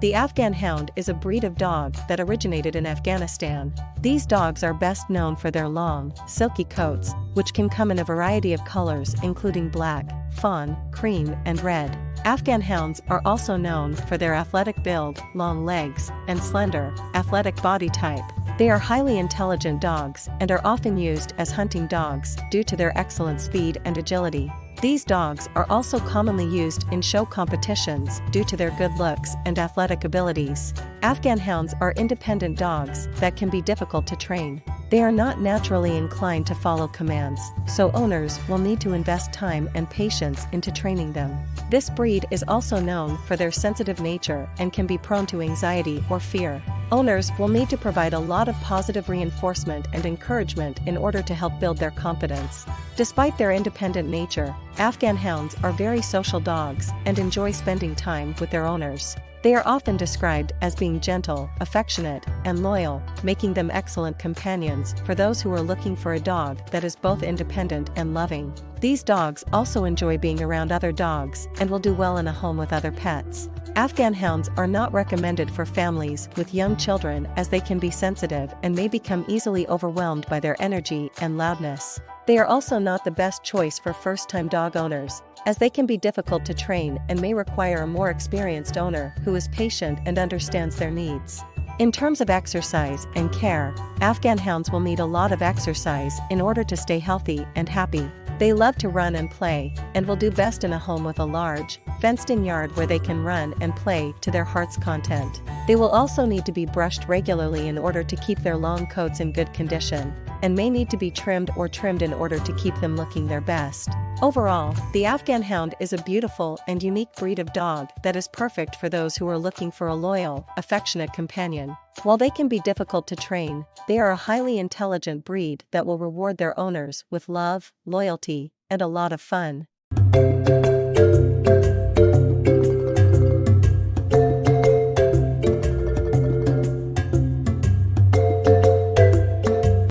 The Afghan Hound is a breed of dog that originated in Afghanistan. These dogs are best known for their long, silky coats, which can come in a variety of colors including black, fawn, cream, and red. Afghan Hounds are also known for their athletic build, long legs, and slender, athletic body type. They are highly intelligent dogs and are often used as hunting dogs due to their excellent speed and agility. These dogs are also commonly used in show competitions due to their good looks and athletic abilities. Afghan hounds are independent dogs that can be difficult to train. They are not naturally inclined to follow commands, so owners will need to invest time and patience into training them. This breed is also known for their sensitive nature and can be prone to anxiety or fear. Owners will need to provide a lot of positive reinforcement and encouragement in order to help build their confidence. Despite their independent nature, Afghan hounds are very social dogs and enjoy spending time with their owners. They are often described as being gentle, affectionate, and loyal, making them excellent companions for those who are looking for a dog that is both independent and loving. These dogs also enjoy being around other dogs and will do well in a home with other pets. Afghan hounds are not recommended for families with young children as they can be sensitive and may become easily overwhelmed by their energy and loudness. They are also not the best choice for first-time dog owners, as they can be difficult to train and may require a more experienced owner who is patient and understands their needs. In terms of exercise and care, Afghan hounds will need a lot of exercise in order to stay healthy and happy. They love to run and play, and will do best in a home with a large, fenced-in yard where they can run and play to their heart's content. They will also need to be brushed regularly in order to keep their long coats in good condition, and may need to be trimmed or trimmed in order to keep them looking their best. Overall, the Afghan Hound is a beautiful and unique breed of dog that is perfect for those who are looking for a loyal, affectionate companion. While they can be difficult to train, they are a highly intelligent breed that will reward their owners with love, loyalty, and a lot of fun.